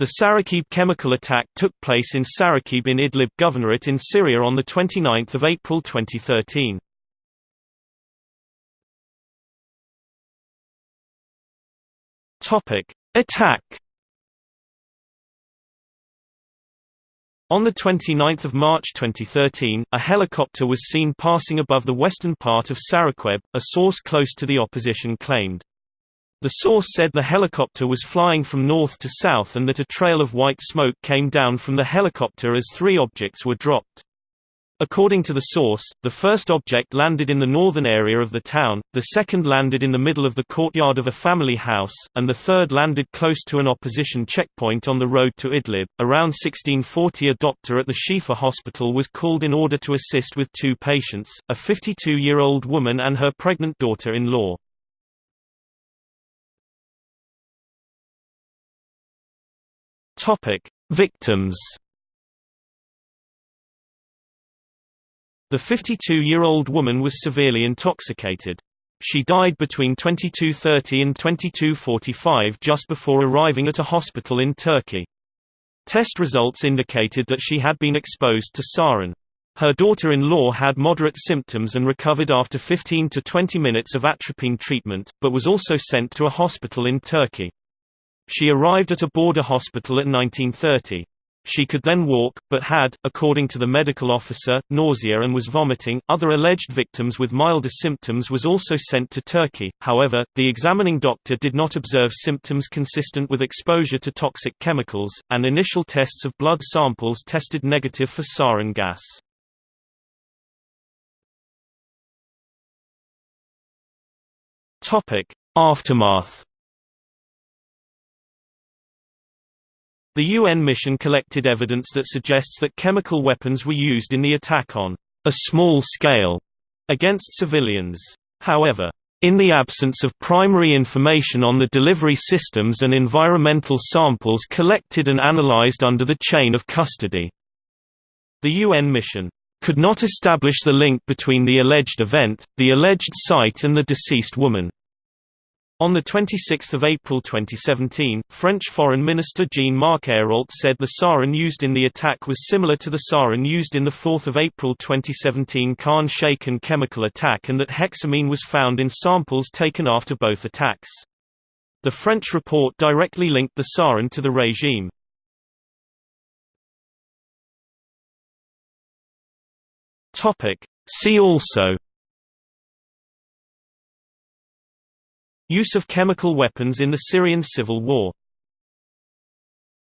The Sarakib chemical attack took place in Sarakib in Idlib Governorate in Syria on 29 April 2013. Attack On 29 March 2013, a helicopter was seen passing above the western part of Sarakib, a source close to the opposition claimed. The source said the helicopter was flying from north to south and that a trail of white smoke came down from the helicopter as three objects were dropped. According to the source, the first object landed in the northern area of the town, the second landed in the middle of the courtyard of a family house, and the third landed close to an opposition checkpoint on the road to Idlib. Around 1640, a doctor at the Shifa hospital was called in order to assist with two patients, a 52 year old woman and her pregnant daughter in law. Victims The 52-year-old woman was severely intoxicated. She died between 22.30 and 22.45 just before arriving at a hospital in Turkey. Test results indicated that she had been exposed to sarin. Her daughter-in-law had moderate symptoms and recovered after 15 to 20 minutes of atropine treatment, but was also sent to a hospital in Turkey. She arrived at a border hospital at 1930. She could then walk, but had, according to the medical officer, nausea and was vomiting. Other alleged victims with milder symptoms was also sent to Turkey. However, the examining doctor did not observe symptoms consistent with exposure to toxic chemicals, and initial tests of blood samples tested negative for sarin gas. Topic: Aftermath The UN mission collected evidence that suggests that chemical weapons were used in the attack on a small scale against civilians. However, in the absence of primary information on the delivery systems and environmental samples collected and analyzed under the chain of custody, the UN mission could not establish the link between the alleged event, the alleged site and the deceased woman. On 26 April 2017, French Foreign Minister Jean-Marc Ayrault said the sarin used in the attack was similar to the sarin used in the 4 April 2017 Khan Shaykhun chemical attack and that hexamine was found in samples taken after both attacks. The French report directly linked the sarin to the regime. See also Use of chemical weapons in the Syrian civil war